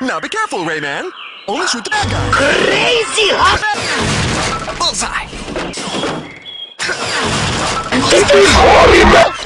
Now be careful, Rayman. Only shoot the bad guy. Crazy, huh? Bullseye. This is horrible!